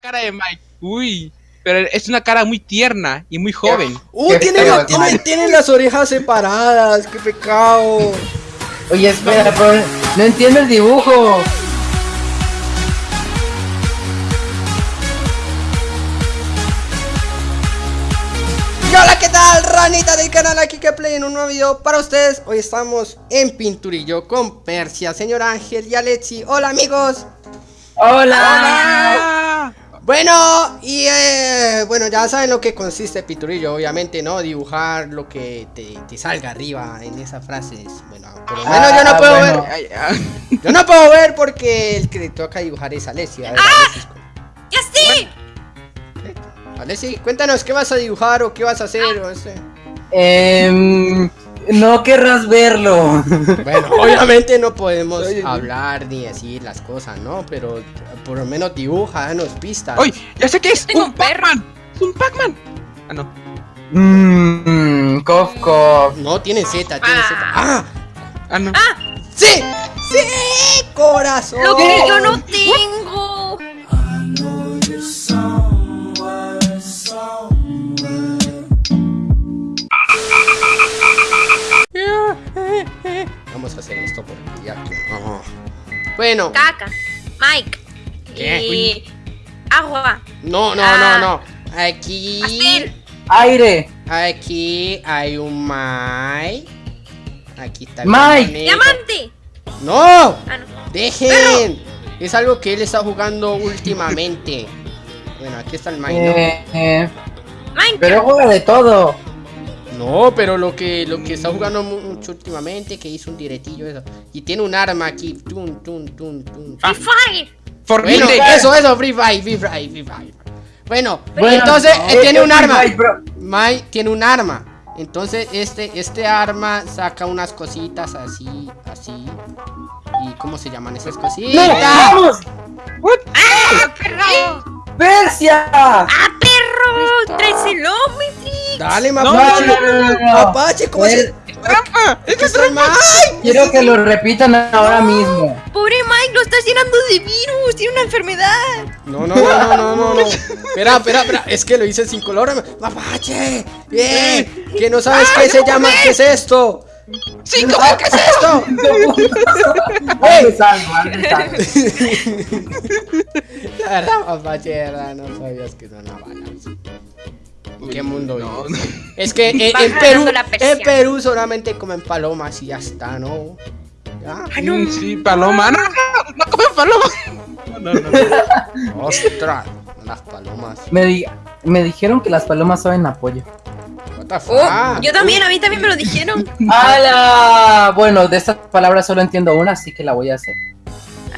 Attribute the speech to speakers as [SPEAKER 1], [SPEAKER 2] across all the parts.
[SPEAKER 1] cara de Mike. Uy, pero es una cara muy tierna y muy joven.
[SPEAKER 2] ¡Uh! Tiene, la- tiene- tiene las orejas separadas, qué pecado.
[SPEAKER 3] Oye, espera, pero no entiendo el dibujo.
[SPEAKER 2] Y hola, ¿qué tal? Ranita del canal aquí que play en un nuevo video para ustedes. Hoy estamos en Pinturillo con Persia, señor Ángel y Alexi. Hola amigos.
[SPEAKER 3] ¡Hola!
[SPEAKER 2] Bueno, y eh, bueno, ya saben lo que consiste Pinturillo, obviamente, ¿no? Dibujar lo que te, te salga arriba en esas frases. Bueno, por lo menos yo no
[SPEAKER 3] Ah,
[SPEAKER 2] puedo
[SPEAKER 3] bueno.
[SPEAKER 2] ver.
[SPEAKER 1] Ay, ah.
[SPEAKER 2] Yo no puedo ver porque el que le toca dibujar es Alexi. A ver, Alexi,
[SPEAKER 4] ¡Ya sí!
[SPEAKER 2] Alexi, cuéntanos qué vas a dibujar o qué vas a hacer. o ese.
[SPEAKER 3] Em, no querrás verlo.
[SPEAKER 2] Bueno, obviamente no podemos
[SPEAKER 1] Oye,
[SPEAKER 2] hablar ni decir las cosas, ¿no? Pero por lo menos dibuja, danos pistas.
[SPEAKER 1] ¡Ay! ¡Ya sé qué es! ¡Un. Pac-Man! ¡Es un Pac-Man! Ah, no.
[SPEAKER 3] Mmm, cof, cof.
[SPEAKER 2] No, tiene Z, tiene Z. ¡Ah!
[SPEAKER 1] Ah, no.
[SPEAKER 2] ¡Sí! ¡Sí! ¡Corazón!
[SPEAKER 4] Lo que yo no tengo.
[SPEAKER 2] Esto porque ya que. no. Bueno,
[SPEAKER 4] Caca. Mike.
[SPEAKER 2] ¿Qué?
[SPEAKER 4] Y... Agua.
[SPEAKER 2] no, no,
[SPEAKER 4] Ah.
[SPEAKER 2] no, no. Aquí.
[SPEAKER 4] Pastel.
[SPEAKER 3] Aire.
[SPEAKER 2] Aquí hay un Mike. Aquí está el
[SPEAKER 3] Mike.
[SPEAKER 4] Diamante.
[SPEAKER 2] ¡No!
[SPEAKER 4] Ah, no.
[SPEAKER 2] ¡Dejen! Es algo que él está jugando últimamente. Bueno, aquí está el Mike, ¿no?
[SPEAKER 3] Eh, eh, pero juega de todo.
[SPEAKER 2] No, pero lo que, lo que está jugando mu- mucho últimamente, que hizo un directillo eso. Y tiene un arma aquí. Tun, tun, tun, tun.
[SPEAKER 4] Free Fire.
[SPEAKER 2] Bueno, eso, eso, Free Fire, Free Fire, Free Fire. Bueno,
[SPEAKER 3] Bueno,
[SPEAKER 2] entonces
[SPEAKER 3] no,
[SPEAKER 2] eh, tiene
[SPEAKER 3] es
[SPEAKER 2] un arma.
[SPEAKER 3] Mike
[SPEAKER 2] tiene un arma. Entonces este, este arma saca unas cositas así, así. ¿Y cómo se llaman esas
[SPEAKER 3] ¡No!
[SPEAKER 2] cositas?
[SPEAKER 3] ¡Vamos!
[SPEAKER 4] ¡Ah, perro!
[SPEAKER 3] ¡Persia!
[SPEAKER 4] ¡Ah, perro! ¡Traes el Omnitrix!
[SPEAKER 2] Dale,
[SPEAKER 1] No,
[SPEAKER 2] mapache.
[SPEAKER 3] no, no, no, no.
[SPEAKER 2] Mapache, ¿cómo se...?
[SPEAKER 3] Eh,
[SPEAKER 1] ¡Trampa! ¡Es
[SPEAKER 2] ¿Qué es el Mike?
[SPEAKER 3] Quiero que lo repitan ahora mismo.
[SPEAKER 4] Pobre Mike, lo estás llenando de virus. Tiene una enfermedad.
[SPEAKER 2] No, no, no, no, no, no, no. Espera, espera, espera. Es que lo hice sin color. Mapache. Bien. Que no sabes qué se llama. ¿Qué es esto?
[SPEAKER 1] ¡Sí,
[SPEAKER 2] ¿No
[SPEAKER 1] cómo
[SPEAKER 2] sabes qué es esto? La verdad, mapache, de verdad, no sabías que son balas. ¿En qué mundo
[SPEAKER 1] No?
[SPEAKER 2] Es que en, Perú, en Perú solamente comen palomas y ya está, ¿no? ¿Ya?
[SPEAKER 1] Mm, Sí, paloma. No, no, no, no comen paloma. No, no, no.
[SPEAKER 2] Ostras, las palomas.
[SPEAKER 3] Me, di- me dijeron que las palomas saben apoyo.
[SPEAKER 2] What the fuck?
[SPEAKER 4] Oh, yo también, a mí también me lo dijeron.
[SPEAKER 3] ¡Hala! Bueno, de estas palabras solo entiendo una, así que la voy a hacer.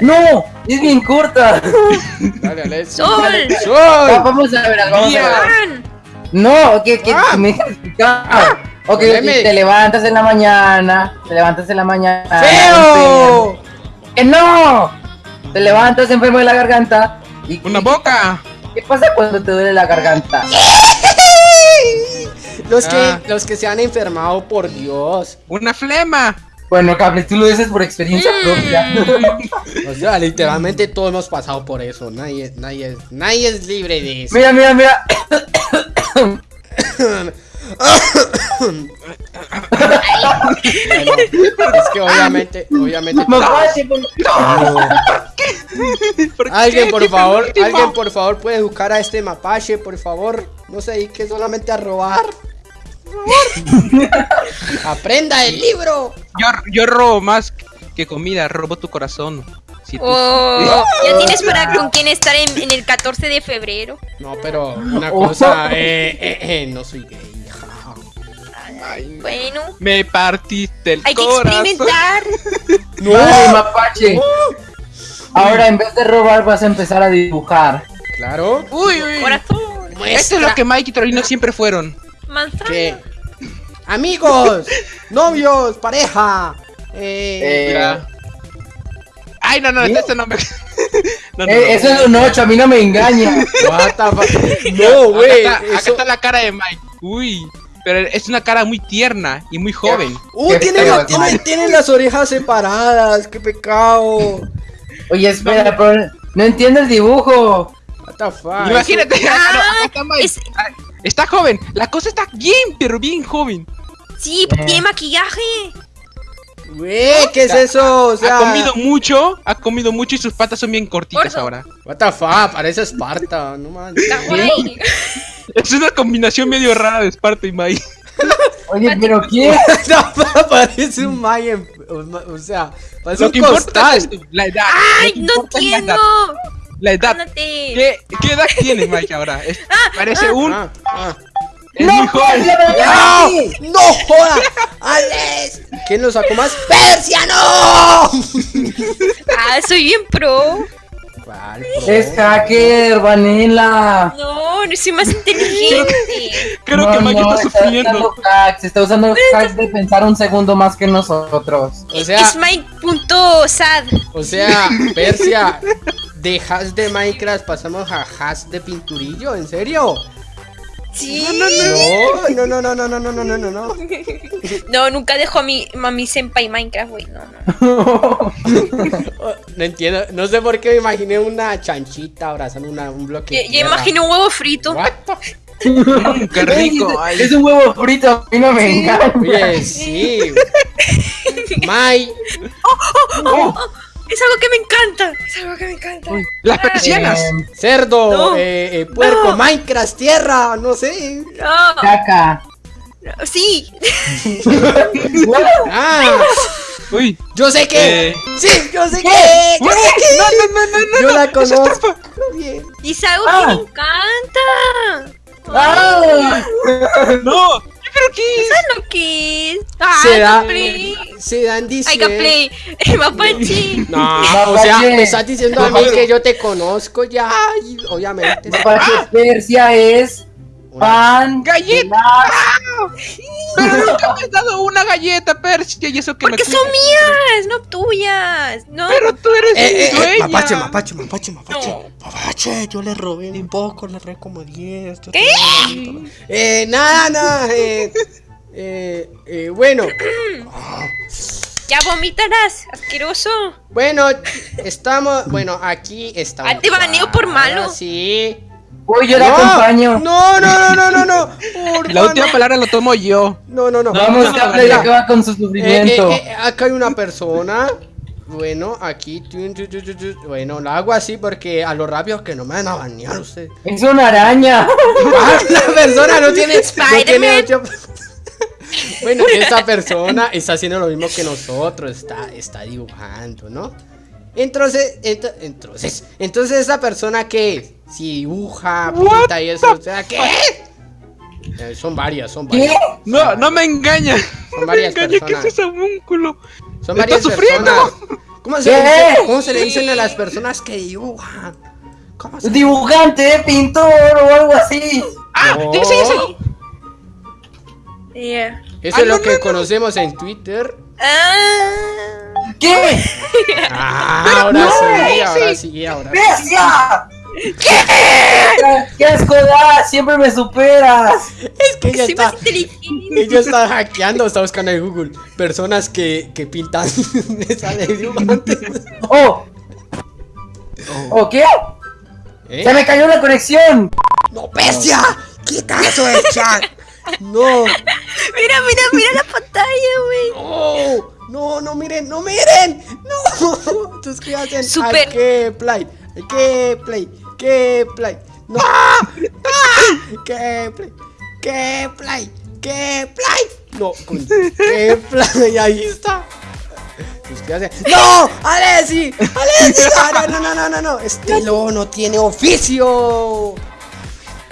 [SPEAKER 3] ¡No! ¡Es bien corta!
[SPEAKER 2] Dale, Alex.
[SPEAKER 4] Sol.
[SPEAKER 3] Va-
[SPEAKER 2] ¡Sol!
[SPEAKER 3] Vamos a ver, vamos a ver. No, que, que
[SPEAKER 2] Ah.
[SPEAKER 3] me explicar. Ok,
[SPEAKER 2] Deme.
[SPEAKER 3] te levantas en la mañana, te levantas en la mañana.
[SPEAKER 2] ¡Feo!
[SPEAKER 3] ¡Que no! Te levantas enfermo de la garganta. ¿Y
[SPEAKER 1] ¡Una boca!
[SPEAKER 3] ¿Qué pasa cuando te duele la garganta?
[SPEAKER 2] Los que,
[SPEAKER 1] Ah.
[SPEAKER 2] los que se han enfermado, por Dios.
[SPEAKER 1] ¡Una flema!
[SPEAKER 3] Bueno, Cable, tú lo dices por experiencia
[SPEAKER 4] Mm.
[SPEAKER 3] propia.
[SPEAKER 2] O sea, literalmente todos hemos pasado por eso. Nadie, nadie, es- nadie es libre de eso.
[SPEAKER 3] mira, mira, mira.
[SPEAKER 2] Bueno, es que obviamente, obviamente.
[SPEAKER 3] Por-
[SPEAKER 1] ¿Por
[SPEAKER 2] Alguien por
[SPEAKER 1] ¡Qué
[SPEAKER 2] favor, alguien por favor puede buscar a este mapache, por favor. No se dedique solamente a robar. Aprenda el libro.
[SPEAKER 1] Yo, yo robo más que comida, robo tu corazón. Si tú-
[SPEAKER 4] Oh, ya tienes para con quién estar en, en el 14 de febrero.
[SPEAKER 2] No, pero una cosa, eh, eh, eh, no soy gay.
[SPEAKER 1] Ay,
[SPEAKER 4] Bueno,
[SPEAKER 1] me partiste el
[SPEAKER 4] hay que experimentar.
[SPEAKER 3] Ay, Mapache. Ahora en vez de robar vas a empezar a dibujar.
[SPEAKER 2] Claro.
[SPEAKER 1] Uy, uy.
[SPEAKER 4] Corazón.
[SPEAKER 1] Esto es lo que Mike y Torino siempre fueron.
[SPEAKER 4] Manzana.
[SPEAKER 2] ¿Qué? Amigos, novios, pareja. Eh,
[SPEAKER 3] Eh.
[SPEAKER 1] Ay, no, no,
[SPEAKER 3] ¿Sí?
[SPEAKER 1] este no me. No, no,
[SPEAKER 3] eh,
[SPEAKER 1] no.
[SPEAKER 3] eso es un 8, a mí no me engaña.
[SPEAKER 2] what the fuck? No, güey.
[SPEAKER 1] Acá, está, acá
[SPEAKER 2] eso-
[SPEAKER 1] está la cara de Mike. Uy, pero es una cara muy tierna y muy joven.
[SPEAKER 2] Uh,
[SPEAKER 3] Qué
[SPEAKER 2] tiene,
[SPEAKER 3] feo,
[SPEAKER 2] la- tiene,
[SPEAKER 3] Mike.
[SPEAKER 2] tiene las orejas separadas. Qué pecado.
[SPEAKER 3] Oye, espera, pero no entiendo el dibujo.
[SPEAKER 2] What the fuck.
[SPEAKER 1] Imagínate.
[SPEAKER 4] Ah,
[SPEAKER 1] ah, está Mike.
[SPEAKER 4] es-
[SPEAKER 1] Ah, Está joven. La cosa está bien, pero bien joven.
[SPEAKER 4] Sí, tiene maquillaje.
[SPEAKER 2] Güey, ¿qué es eso? O sea,
[SPEAKER 1] Ha comido mucho, ha comido mucho y sus patas son bien cortitas ahora.
[SPEAKER 2] What the fuck, parece Esparta, no manches.
[SPEAKER 1] Es una combinación medio rara de Esparta y Mai.
[SPEAKER 3] Oye, pero ¿quién?
[SPEAKER 2] No, parece un Mayan, o, o sea, parece
[SPEAKER 1] Lo
[SPEAKER 2] un
[SPEAKER 1] que importa es la edad.
[SPEAKER 4] Ay, no
[SPEAKER 1] la
[SPEAKER 4] entiendo.
[SPEAKER 1] edad. La edad. ¿Qué, ¿Qué edad tiene Mike ahora? Es- parece un.
[SPEAKER 2] Ah, ah.
[SPEAKER 1] Es muy joven.
[SPEAKER 2] ¡No! ¡No joda! ¡Alex! ¿Quién lo sacó más? ¡Persia, no!
[SPEAKER 4] Ah, soy bien pro.
[SPEAKER 2] ¿Cuál,
[SPEAKER 3] Es hacker, Vanilla.
[SPEAKER 4] No, no soy más inteligente.
[SPEAKER 1] Creo
[SPEAKER 3] No,
[SPEAKER 1] que Mike
[SPEAKER 3] no,
[SPEAKER 1] está
[SPEAKER 3] usando
[SPEAKER 1] sufriendo.
[SPEAKER 3] hacks, está usando hacks de pensar un segundo más que nosotros.
[SPEAKER 2] O sea,
[SPEAKER 4] es Mike.sad.
[SPEAKER 2] o sea, Persia, de hash de Minecraft pasamos a hash de pinturillo, ¿en serio?
[SPEAKER 4] Sí.
[SPEAKER 2] No, no, no, no, no, no, no, no, no, no.
[SPEAKER 4] No, nunca dejo a mi, a mi senpai Minecraft, güey. No, no.
[SPEAKER 2] Oh, No entiendo, no sé por qué me imaginé una chanchita abrazando una, un bloque. Tierra.
[SPEAKER 4] imagino un huevo frito.
[SPEAKER 2] What the-
[SPEAKER 1] Mm, qué rico. Ay,
[SPEAKER 3] Es un huevo frito, a mí no me engaña.
[SPEAKER 2] Oye, sí. Mai,
[SPEAKER 4] Es algo que me encanta. Es algo que me encanta.
[SPEAKER 1] uy, Las persianas.
[SPEAKER 3] Eh,
[SPEAKER 2] cerdo,
[SPEAKER 4] No.
[SPEAKER 2] eh, eh, puerco,
[SPEAKER 4] No.
[SPEAKER 2] Minecraft, tierra, no sé.
[SPEAKER 4] No,
[SPEAKER 3] caca.
[SPEAKER 4] sí.
[SPEAKER 2] Ah,
[SPEAKER 1] Uy.
[SPEAKER 2] yo sé que.
[SPEAKER 1] Eh.
[SPEAKER 2] Sí, yo sé que. Yo sé que.
[SPEAKER 1] No, no, no, no, no.
[SPEAKER 2] Yo la conozco.
[SPEAKER 4] Y es algo
[SPEAKER 3] Ah.
[SPEAKER 4] que me encanta.
[SPEAKER 3] ¡Ah!
[SPEAKER 1] No. Creo que es.
[SPEAKER 4] ¿Sabes lo que es? Ah,
[SPEAKER 2] Se da.
[SPEAKER 4] Gameplay.
[SPEAKER 2] Se dan
[SPEAKER 4] Ay,
[SPEAKER 2] diciendo.
[SPEAKER 4] gameplay. Mapache.
[SPEAKER 2] No, o sea, me estás diciendo a mí que yo te conozco ya. y obviamente.
[SPEAKER 3] Mapache Persia es fan
[SPEAKER 1] Galleta. Pero nunca me has dado una galleta, Persia. Y eso que
[SPEAKER 4] Porque
[SPEAKER 1] me
[SPEAKER 4] son mías, no tuyas. No.
[SPEAKER 1] Pero tú eres
[SPEAKER 2] Eh, eh,
[SPEAKER 1] mi
[SPEAKER 2] eh,
[SPEAKER 1] dueña.
[SPEAKER 2] mapache, mapache, mapache, mapache.
[SPEAKER 4] No.
[SPEAKER 2] Mapache, yo le robé un poco, le robé como 10. yo
[SPEAKER 4] ¿Qué?
[SPEAKER 2] Eh, nada, nada. Eh, eh, eh, bueno,
[SPEAKER 4] Ya vomitarás, asqueroso.
[SPEAKER 2] bueno, estamos. Bueno, aquí estamos.
[SPEAKER 4] Ah, te baneo por malo.
[SPEAKER 2] Ah, Sí.
[SPEAKER 3] Uy, yo la acompaño.
[SPEAKER 2] No, no, no, no, no, no.
[SPEAKER 1] La última
[SPEAKER 2] no.
[SPEAKER 1] palabra lo tomo yo.
[SPEAKER 2] No, no, no.
[SPEAKER 3] Vamos,
[SPEAKER 2] No,
[SPEAKER 3] Gameplay
[SPEAKER 2] mira.
[SPEAKER 3] acaba con su
[SPEAKER 2] Eh,
[SPEAKER 3] sufrimiento.
[SPEAKER 2] eh, eh, acá hay una persona. Bueno, aquí. Bueno, la hago así porque a lo rápido que no me van a banear ustedes.
[SPEAKER 3] Es una araña.
[SPEAKER 2] Ah, La persona no tiene, no tiene
[SPEAKER 4] Spider-Man.
[SPEAKER 2] ocho- Bueno, esta persona está haciendo lo mismo que nosotros, está, está dibujando, ¿no? Entonces, ento- entonces, entonces esa persona que si dibuja, pinta y eso, o sea, ¿qué? Eh, son varias, son
[SPEAKER 3] ¿Qué?
[SPEAKER 2] varias.
[SPEAKER 1] No, no me engañas.
[SPEAKER 2] Son
[SPEAKER 1] No me engañas. ¿Qué es
[SPEAKER 2] personas.
[SPEAKER 1] ese homúnculo?
[SPEAKER 2] Son
[SPEAKER 1] ¡Está
[SPEAKER 2] varias
[SPEAKER 1] sufriendo!
[SPEAKER 2] personas. ¿Cómo se,
[SPEAKER 3] ¿Qué?
[SPEAKER 2] dice, ¿Cómo se le dicen a las personas que dibujan? ¿Cómo se
[SPEAKER 3] Dibujante, pintor o algo así.
[SPEAKER 1] ¡Ah!
[SPEAKER 2] No.
[SPEAKER 1] ¡Ya sé, ya sé!
[SPEAKER 4] Yeah.
[SPEAKER 2] Eso
[SPEAKER 1] Ah,
[SPEAKER 2] es lo
[SPEAKER 1] no,
[SPEAKER 2] que
[SPEAKER 1] no, no.
[SPEAKER 2] conocemos en Twitter.
[SPEAKER 4] Ah.
[SPEAKER 3] ¿Qué?
[SPEAKER 2] Ah, ahora
[SPEAKER 3] no,
[SPEAKER 2] sí, ahora
[SPEAKER 1] sí.
[SPEAKER 2] sí, ahora sí.
[SPEAKER 3] ¿Qué? ¡Qué asco das! Siempre me superas.
[SPEAKER 2] Es que ella
[SPEAKER 4] Soy
[SPEAKER 2] está,
[SPEAKER 4] más inteligente.
[SPEAKER 2] ella está hackeando, está buscando en Google personas que, que pintan, sale dibujante.
[SPEAKER 3] ¡Oh! ¿O qué?
[SPEAKER 2] ¿Eh?
[SPEAKER 3] ¡Se me cayó la conexión!
[SPEAKER 2] ¡No, bestia! ¡Quita eso del chat! ¡No!
[SPEAKER 4] Mira, mira, mira la pantalla, güey.
[SPEAKER 2] ¡No! ¡No, no miren! ¡No miren! ¡No! Suscríbanse
[SPEAKER 4] Super.
[SPEAKER 2] a que play, que play, que play. ¡No! ¡Ah! ¡Que play! ¡Que play! ¡Que play! No, con que play, ahí está. Suscríbanse. ¡No! ¡Alessi! ¡Alessi! No, no, no, no, no, no. Este lobo no tiene oficio.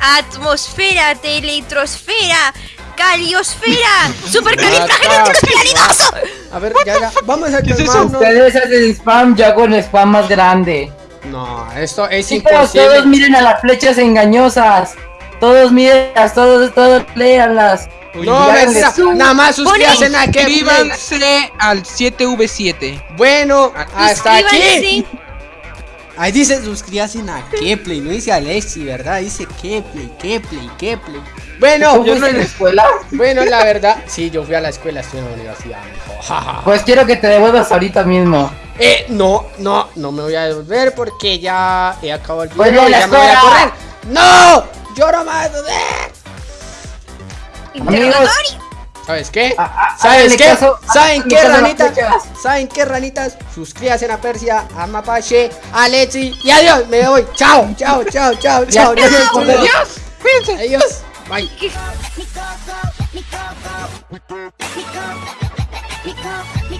[SPEAKER 4] Atmosfera, teletrosfera, caliosfera,
[SPEAKER 2] Ah,
[SPEAKER 4] supercalifragilístico
[SPEAKER 2] A ver, ya, ya. Vamos a
[SPEAKER 1] ¿Qué
[SPEAKER 2] calmarnos.
[SPEAKER 3] Ustedes hacen spam, hago el spam más grande.
[SPEAKER 2] No, esto es
[SPEAKER 3] Chicos, todos
[SPEAKER 2] imposible.
[SPEAKER 3] miren a las flechas engañosas. Todos mírenlas, todos, todos léanlas.
[SPEAKER 1] Uy,
[SPEAKER 2] No, nada más suscríbanse a que
[SPEAKER 1] Suscríbanse al 7V7.
[SPEAKER 2] Bueno, hasta aquí. Ahí dice suscríbanse a Keplay, no dice Alexi, ¿verdad? Dice Keplay, Keplay, Keplay. Bueno,
[SPEAKER 3] ¿Yo no en la escuela?
[SPEAKER 2] bueno, la verdad, sí, yo fui a la escuela, estoy en la universidad.
[SPEAKER 3] Pues quiero que te devuelvas ahorita mismo.
[SPEAKER 2] Eh, no, no, no me voy a devolver porque ya he acabado el video
[SPEAKER 3] no,
[SPEAKER 2] y ya me voy a correr. ¡No! ¡Yo no me voy a devolver!
[SPEAKER 4] Interrogatorio.
[SPEAKER 2] ¿Sabes qué?
[SPEAKER 3] Ah, ah,
[SPEAKER 2] ¿Sabes qué?
[SPEAKER 3] caso-
[SPEAKER 2] ¿Saben qué,
[SPEAKER 3] a
[SPEAKER 2] ranitas? ¿Saben qué, ranitas? Suscríbanse a Persia, a Mapache, a Lexi y adiós. Me voy. Chao, chao, chao, chao, chao.
[SPEAKER 1] Adiós, cuídense.
[SPEAKER 2] Adiós. Bye.
[SPEAKER 5] Go,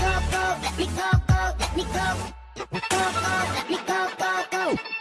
[SPEAKER 5] go, go, go, let me go, go, go, let me go, go, go.